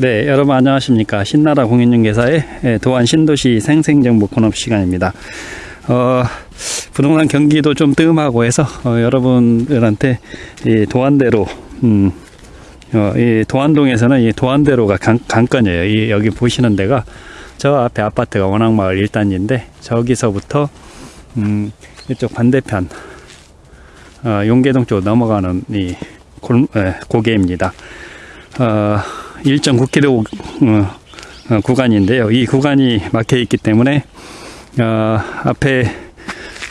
네, 여러분 안녕하십니까. 신나라 공인중개사의 예, 도안 신도시 생생정보 코너 시간입니다. 어, 부동산 경기도 좀 뜸하고 해서 어, 여러분들한테 이 도안대로, 음, 어, 이 도안동에서는 이 도안대로가 강, 강건이에요. 이 여기 보시는 데가 저 앞에 아파트가 원앙마을 1단지인데 저기서부터 음, 이쪽 반대편 어, 용계동 쪽으로 넘어가는 이 골, 에, 고개입니다. 어, 1.9km 어, 어, 구간인데요. 이 구간이 막혀 있기 때문에 어, 앞에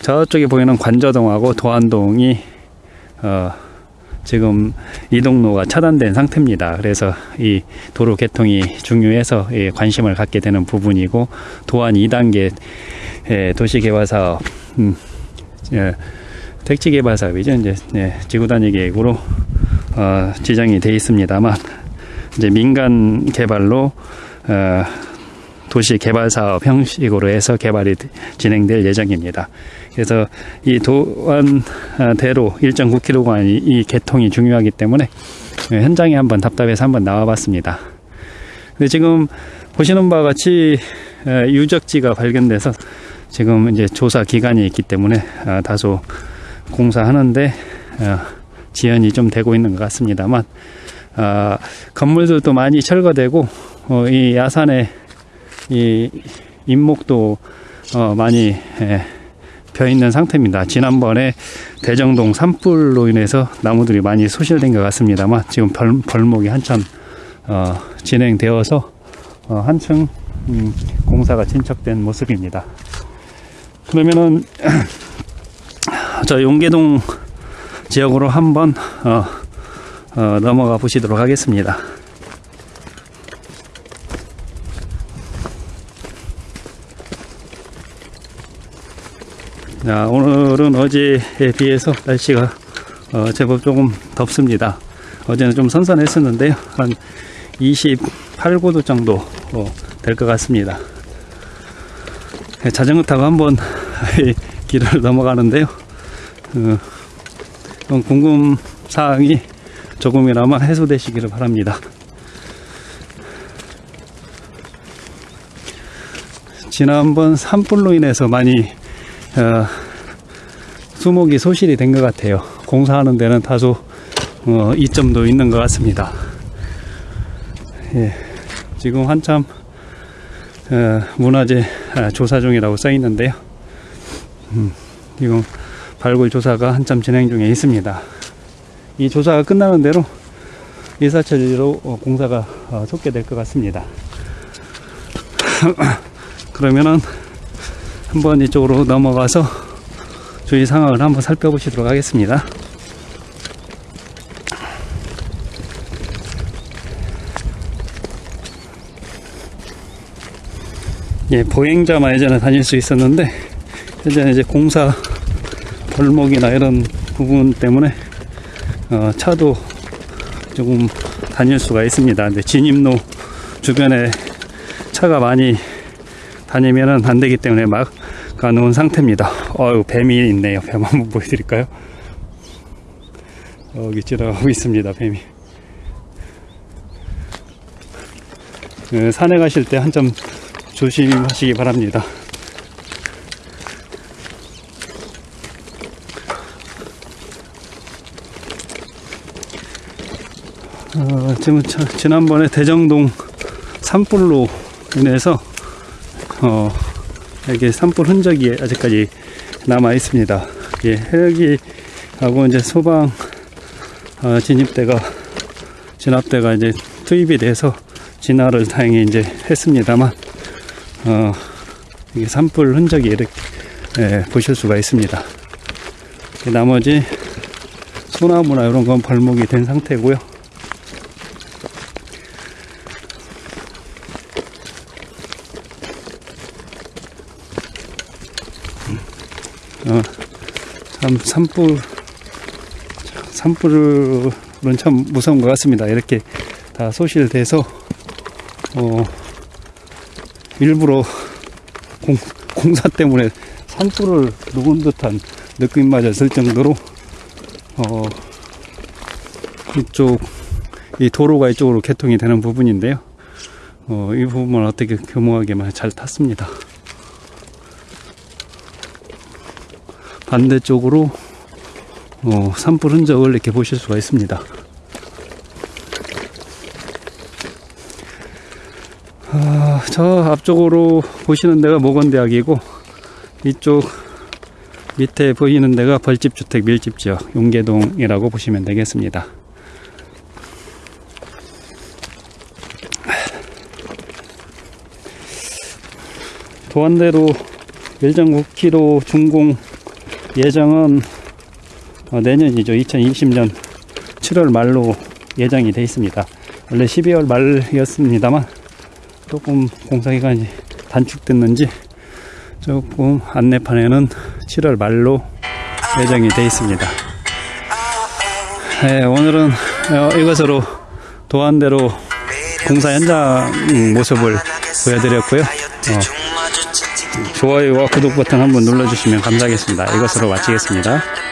저쪽에 보이는 관저동하고 도안동이 어, 지금 이동로가 차단된 상태입니다. 그래서 이 도로 개통이 중요해서 예, 관심을 갖게 되는 부분이고 도안 2단계 예, 도시개발사업 음, 예, 택지개발사업이죠. 이제 예, 지구단위 계획으로 어, 지정이 돼 있습니다만 이제 민간 개발로 어, 도시 개발 사업 형식으로 해서 개발이 진행될 예정입니다. 그래서 이 도안 대로 1.9km간이 이 개통이 중요하기 때문에 현장에 한번 답답해서 한번 나와봤습니다. 근데 지금 보시는 바와 같이 어, 유적지가 발견돼서 지금 이제 조사 기간이 있기 때문에 어, 다소 공사하는데 어, 지연이 좀 되고 있는 것 같습니다만 어, 건물들도 많이 철거되고 어, 이 야산에 이 인목도 어, 많이 예, 펴 있는 상태입니다. 지난번에 대정동 산불로 인해서 나무들이 많이 소실된 것 같습니다만 지금 벌, 벌목이 한참 어, 진행되어서 어, 한층 음, 공사가 진척된 모습입니다. 그러면은 저 용계동 지역으로 한번 어, 어, 넘어가 보시도록 하겠습니다. 자, 오늘은 어제에 비해서 날씨가 어, 제법 조금 덥습니다. 어제는 좀 선선했었는데요. 한 28, 9도 정도 어, 될것 같습니다. 네, 자전거 타고 한번 길을 넘어가는데요. 어, 궁금 사항이 조금이나마 해소되시기를 바랍니다. 지난번 산불로 인해서 많이 어, 수목이 소실이 된 것 같아요. 공사하는 데는 다소 어, 이점도 있는 것 같습니다. 예, 지금 한참 어, 문화재 아, 조사 중이라고 써 있는데요. 음, 지금 발굴 조사가 한참 진행 중에 있습니다. 이 조사가 끝나는 대로 일사천리로 어, 공사가 어, 속게 될 것 같습니다. 그러면은 한번 이쪽으로 넘어가서 주위 상황을 한번 살펴보시도록 하겠습니다. 예, 보행자만 예전에 다닐 수 있었는데, 현재는 이제 공사 벌목이나 이런 부분 때문에, 어, 차도 조금 다닐 수가 있습니다. 근데 진입로 주변에 차가 많이 다니면은 안 되기 때문에 막 가놓은 상태입니다. 어유 뱀이 있네요. 뱀 한번 보여드릴까요? 여기 지나가고 있습니다. 뱀이. 그 산에 가실 때 한점 조심하시기 바랍니다. 어, 지금 지난번에 대정동 산불로 인해서 어, 이게 산불 흔적이 아직까지 남아 있습니다. 예, 헬기하고 이제 소방 어, 진입대가 진압대가 이제 투입이 돼서 진화를 다행히 이제 했습니다만 어, 이게 산불 흔적이 이렇게 예, 보실 수가 있습니다. 나머지 소나무나 이런 건 벌목이 된 상태고요. 참 산불 산불은 참 무서운 것 같습니다. 이렇게 다 소실돼서 어, 일부러 공, 공사 때문에 산불을 누군 듯한 느낌마저 들 정도로 어, 이쪽 이 도로가 이쪽으로 개통이 되는 부분인데요. 어, 이 부분을 어떻게 교묘하게만 잘 탔습니다. 반대쪽으로 어, 산불 흔적을 이렇게 보실 수가 있습니다. 아, 저 앞쪽으로 보시는 데가 모건대학이고 이쪽 밑에 보이는 데가 벌집주택 밀집지역 용계동이라고 보시면 되겠습니다. 도안대로 밀정 9km 준공 예정은 어, 내년이죠. 2020년 7월 말로 예정이 돼 있습니다. 원래 12월 말이었습니다만 조금 공사 기간이 단축됐는지 조금 안내판에는 7월 말로 예정이 돼 있습니다. 네, 오늘은 어, 이것으로 도안대로 공사 현장 모습을 보여드렸고요. 어, 좋아요와 구독 버튼 한번 눌러주시면 감사하겠습니다. 이것으로 마치겠습니다.